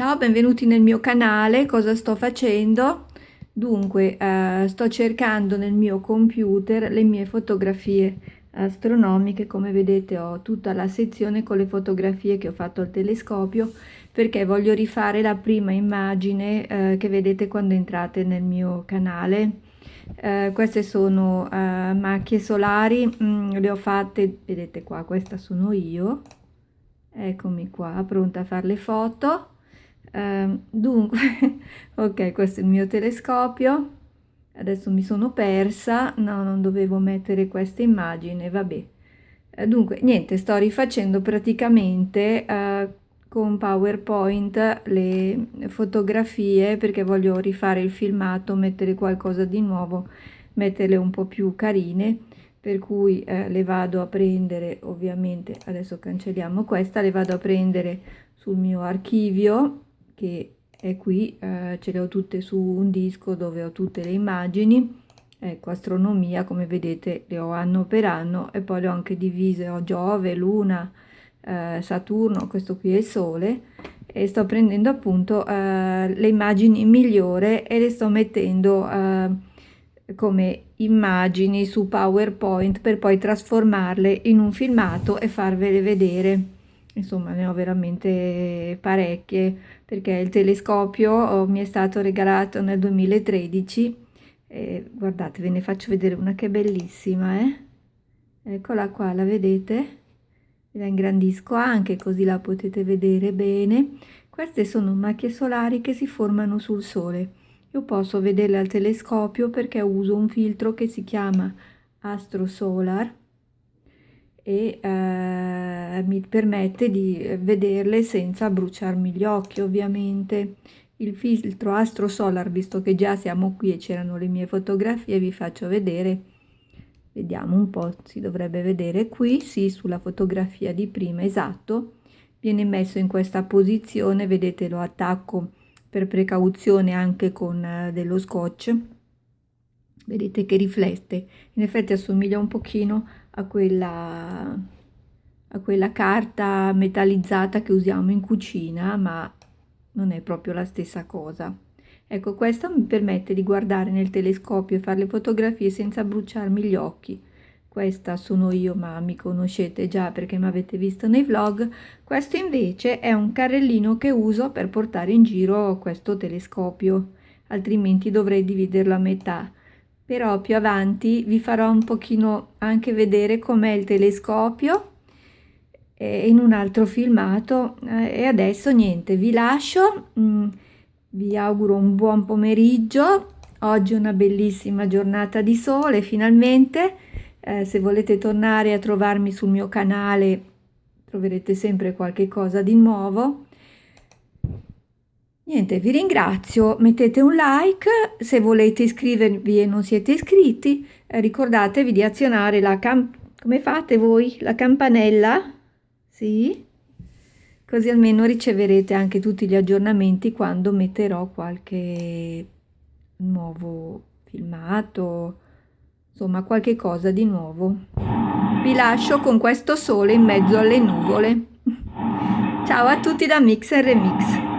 Ciao, benvenuti nel mio canale. Cosa sto facendo? Dunque, eh, sto cercando nel mio computer le mie fotografie astronomiche. Come vedete ho tutta la sezione con le fotografie che ho fatto al telescopio perché voglio rifare la prima immagine eh, che vedete quando entrate nel mio canale. Eh, queste sono eh, macchie solari, mm, le ho fatte, vedete qua, questa sono io. Eccomi qua, pronta a fare le foto eh, dunque ok questo è il mio telescopio. Adesso mi sono persa. No non dovevo mettere questa immagine vabbè. Eh, dunque niente sto rifacendo praticamente eh, con powerpoint le fotografie perché voglio rifare il filmato mettere qualcosa di nuovo metterle un po più carine per cui eh, le vado a prendere ovviamente adesso cancelliamo questa le vado a prendere sul mio archivio che è qui, eh, ce le ho tutte su un disco dove ho tutte le immagini, ecco astronomia come vedete le ho anno per anno e poi le ho anche divise, ho Giove, Luna, eh, Saturno, questo qui è il Sole e sto prendendo appunto eh, le immagini migliori e le sto mettendo eh, come immagini su PowerPoint per poi trasformarle in un filmato e farvele vedere insomma ne ho veramente parecchie perché il telescopio oh, mi è stato regalato nel 2013 e guardate ve ne faccio vedere una che è bellissima eh? eccola qua la vedete? La ingrandisco anche così la potete vedere bene. Queste sono macchie solari che si formano sul sole. Io posso vederle al telescopio perché uso un filtro che si chiama Astro Solar e eh, mi permette di vederle senza bruciarmi gli occhi ovviamente. Il filtro Astro Solar visto che già siamo qui e c'erano le mie fotografie vi faccio vedere. Vediamo un po' si dovrebbe vedere qui sì sulla fotografia di prima esatto. Viene messo in questa posizione vedete lo attacco per precauzione anche con eh, dello scotch vedete che riflette in effetti assomiglia un pochino a quella, a quella carta metallizzata che usiamo in cucina, ma non è proprio la stessa cosa. Ecco, questo mi permette di guardare nel telescopio e fare le fotografie senza bruciarmi gli occhi. Questa sono io, ma mi conoscete già perché mi avete visto nei vlog. Questo invece è un carrellino che uso per portare in giro questo telescopio, altrimenti dovrei dividerlo a metà però più avanti vi farò un pochino anche vedere com'è il telescopio in un altro filmato. E adesso niente vi lascio. Mm, vi auguro un buon pomeriggio. Oggi è una bellissima giornata di sole finalmente. Eh, se volete tornare a trovarmi sul mio canale troverete sempre qualche cosa di nuovo Niente, vi ringrazio, mettete un like, se volete iscrivervi e non siete iscritti, eh, ricordatevi di azionare la campanella, come fate voi? La campanella? Sì? Così almeno riceverete anche tutti gli aggiornamenti quando metterò qualche nuovo filmato, insomma qualche cosa di nuovo. Vi lascio con questo sole in mezzo alle nuvole. Ciao a tutti da Mix Remix.